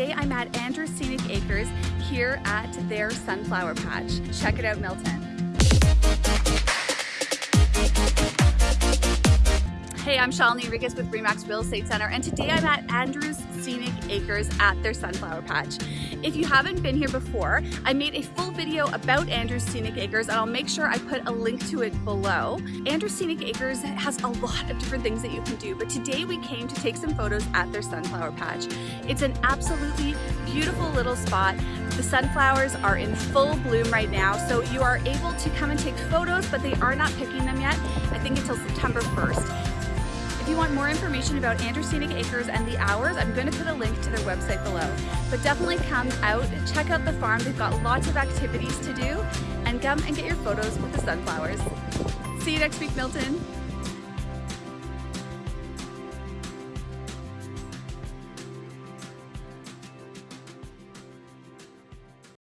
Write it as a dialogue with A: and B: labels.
A: today I'm at Andrews Scenic Acres here at their sunflower patch. Check it out, Milton. Hey, I'm Shalini Rigas with Remax Real Estate Center and today I'm at Andrews Acres at their sunflower patch. If you haven't been here before, I made a full video about Andrews Scenic Acres and I'll make sure I put a link to it below. Andrews Scenic Acres has a lot of different things that you can do, but today we came to take some photos at their sunflower patch. It's an absolutely beautiful little spot. The sunflowers are in full bloom right now, so you are able to come and take photos, but they are not picking them yet, I think until September 1st. If you want more information about Andrews Scenic Acres and the hours, I'm going to put a link to their website below. But definitely come out, check out the farm. They've got lots of activities to do and come and get your photos with the sunflowers. See you next week, Milton.